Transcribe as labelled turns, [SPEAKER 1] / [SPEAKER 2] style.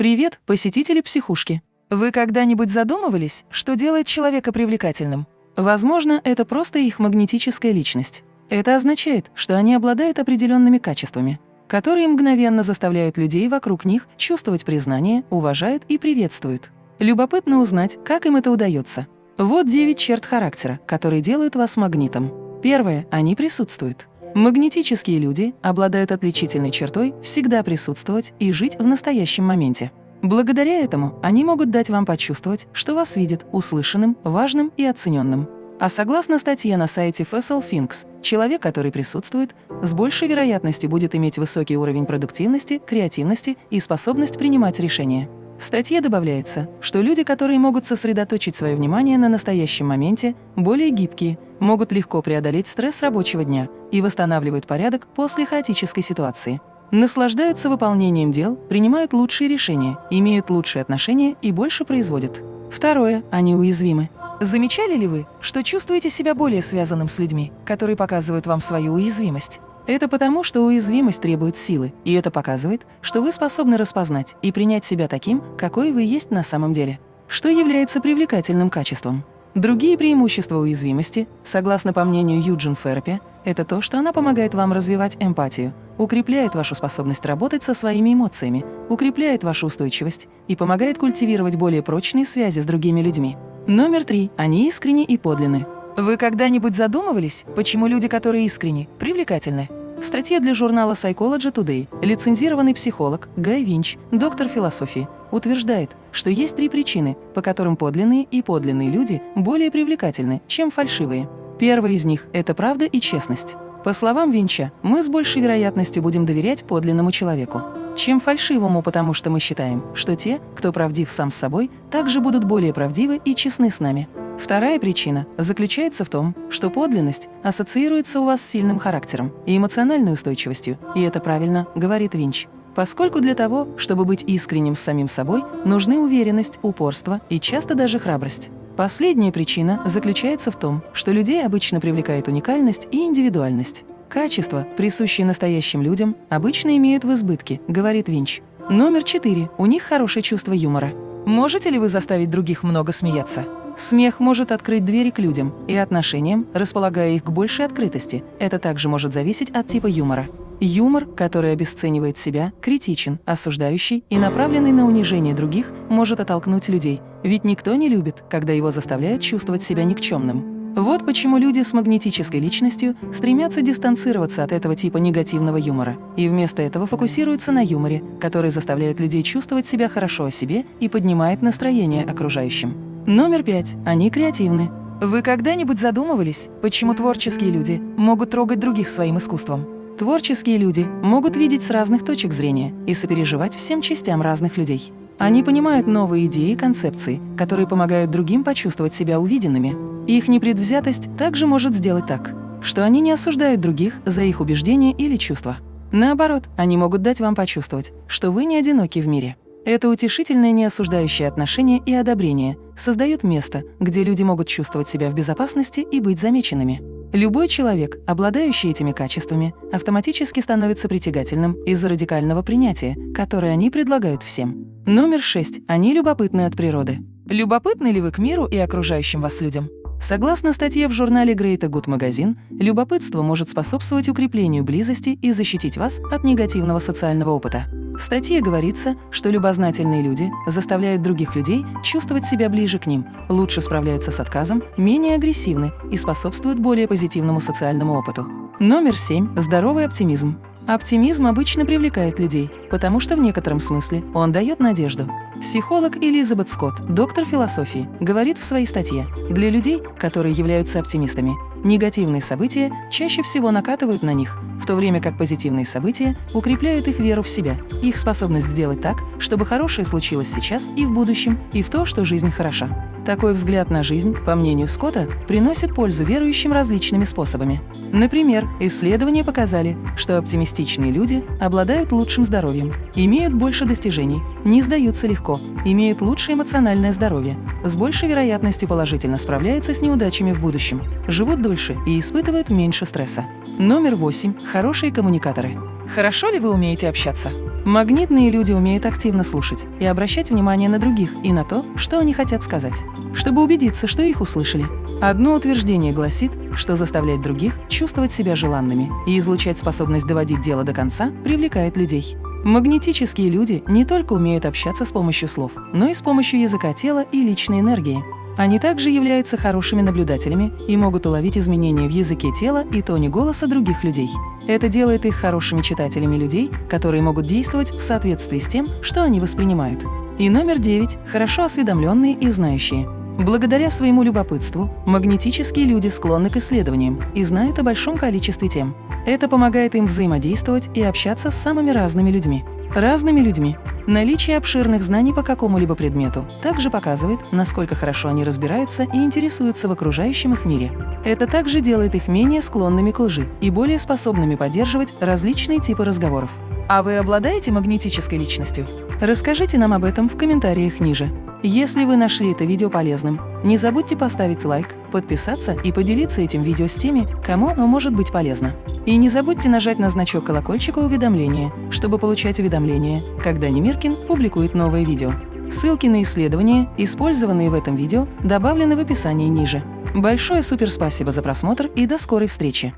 [SPEAKER 1] Привет, посетители психушки! Вы когда-нибудь задумывались, что делает человека привлекательным? Возможно, это просто их магнетическая личность. Это означает, что они обладают определенными качествами, которые мгновенно заставляют людей вокруг них чувствовать признание, уважают и приветствуют. Любопытно узнать, как им это удается. Вот 9 черт характера, которые делают вас магнитом. Первое – они присутствуют. Магнетические люди обладают отличительной чертой всегда присутствовать и жить в настоящем моменте. Благодаря этому они могут дать вам почувствовать, что вас видят услышанным, важным и оцененным. А согласно статье на сайте Fessel Finks, человек, который присутствует, с большей вероятностью будет иметь высокий уровень продуктивности, креативности и способность принимать решения. В статье добавляется, что люди, которые могут сосредоточить свое внимание на настоящем моменте, более гибкие, могут легко преодолеть стресс рабочего дня и восстанавливают порядок после хаотической ситуации. Наслаждаются выполнением дел, принимают лучшие решения, имеют лучшие отношения и больше производят. Второе. Они уязвимы. Замечали ли вы, что чувствуете себя более связанным с людьми, которые показывают вам свою уязвимость? Это потому, что уязвимость требует силы, и это показывает, что вы способны распознать и принять себя таким, какой вы есть на самом деле, что является привлекательным качеством. Другие преимущества уязвимости, согласно по мнению Юджин Ферпи, это то, что она помогает вам развивать эмпатию, укрепляет вашу способность работать со своими эмоциями, укрепляет вашу устойчивость и помогает культивировать более прочные связи с другими людьми. Номер три. Они искренни и подлинны. Вы когда-нибудь задумывались, почему люди, которые искренни, привлекательны? В статье для журнала Psychology Today лицензированный психолог Гай Винч, доктор философии, утверждает, что есть три причины, по которым подлинные и подлинные люди более привлекательны, чем фальшивые. Первая из них – это правда и честность. По словам Винча, мы с большей вероятностью будем доверять подлинному человеку, чем фальшивому, потому что мы считаем, что те, кто правдив сам с собой, также будут более правдивы и честны с нами. Вторая причина заключается в том, что подлинность ассоциируется у вас с сильным характером и эмоциональной устойчивостью, и это правильно, говорит Винч. Поскольку для того, чтобы быть искренним с самим собой, нужны уверенность, упорство и часто даже храбрость. Последняя причина заключается в том, что людей обычно привлекает уникальность и индивидуальность. Качества, присущие настоящим людям, обычно имеют в избытке, говорит Винч. Номер четыре. У них хорошее чувство юмора. Можете ли вы заставить других много смеяться? Смех может открыть двери к людям и отношениям, располагая их к большей открытости. Это также может зависеть от типа юмора. Юмор, который обесценивает себя, критичен, осуждающий и направленный на унижение других, может оттолкнуть людей, ведь никто не любит, когда его заставляют чувствовать себя никчемным. Вот почему люди с магнетической личностью стремятся дистанцироваться от этого типа негативного юмора и вместо этого фокусируются на юморе, который заставляет людей чувствовать себя хорошо о себе и поднимает настроение окружающим. Номер пять. Они креативны. Вы когда-нибудь задумывались, почему творческие люди могут трогать других своим искусством? Творческие люди могут видеть с разных точек зрения и сопереживать всем частям разных людей. Они понимают новые идеи и концепции, которые помогают другим почувствовать себя увиденными. Их непредвзятость также может сделать так, что они не осуждают других за их убеждения или чувства. Наоборот, они могут дать вам почувствовать, что вы не одиноки в мире. Это утешительное неосуждающее отношение и одобрение создает место, где люди могут чувствовать себя в безопасности и быть замеченными. Любой человек, обладающий этими качествами, автоматически становится притягательным из-за радикального принятия, которое они предлагают всем. Номер шесть. Они любопытны от природы. Любопытны ли вы к миру и окружающим вас людям? Согласно статье в журнале Great Good Magazine, любопытство может способствовать укреплению близости и защитить вас от негативного социального опыта. В статье говорится, что любознательные люди заставляют других людей чувствовать себя ближе к ним, лучше справляются с отказом, менее агрессивны и способствуют более позитивному социальному опыту. Номер семь. Здоровый оптимизм. Оптимизм обычно привлекает людей, потому что в некотором смысле он дает надежду. Психолог Элизабет Скотт, доктор философии, говорит в своей статье, для людей, которые являются оптимистами, негативные события чаще всего накатывают на них, то время как позитивные события укрепляют их веру в себя, их способность сделать так, чтобы хорошее случилось сейчас и в будущем, и в то, что жизнь хороша. Такой взгляд на жизнь, по мнению Скотта, приносит пользу верующим различными способами. Например, исследования показали, что оптимистичные люди обладают лучшим здоровьем, имеют больше достижений, не сдаются легко, имеют лучшее эмоциональное здоровье, с большей вероятностью положительно справляются с неудачами в будущем, живут дольше и испытывают меньше стресса. Номер восемь. Хорошие коммуникаторы. Хорошо ли вы умеете общаться? Магнитные люди умеют активно слушать и обращать внимание на других и на то, что они хотят сказать, чтобы убедиться, что их услышали. Одно утверждение гласит, что заставлять других чувствовать себя желанными и излучать способность доводить дело до конца привлекает людей. Магнетические люди не только умеют общаться с помощью слов, но и с помощью языка тела и личной энергии. Они также являются хорошими наблюдателями и могут уловить изменения в языке тела и тоне голоса других людей. Это делает их хорошими читателями людей, которые могут действовать в соответствии с тем, что они воспринимают. И номер девять – хорошо осведомленные и знающие. Благодаря своему любопытству магнетические люди склонны к исследованиям и знают о большом количестве тем. Это помогает им взаимодействовать и общаться с самыми разными людьми. Разными людьми. Наличие обширных знаний по какому-либо предмету также показывает, насколько хорошо они разбираются и интересуются в окружающем их мире. Это также делает их менее склонными к лжи и более способными поддерживать различные типы разговоров. А вы обладаете магнетической личностью? Расскажите нам об этом в комментариях ниже. Если вы нашли это видео полезным, не забудьте поставить лайк, подписаться и поделиться этим видео с теми, кому оно может быть полезно. И не забудьте нажать на значок колокольчика уведомления, чтобы получать уведомления, когда Немиркин публикует новое видео. Ссылки на исследования, использованные в этом видео, добавлены в описании ниже. Большое суперспасибо за просмотр и до скорой встречи!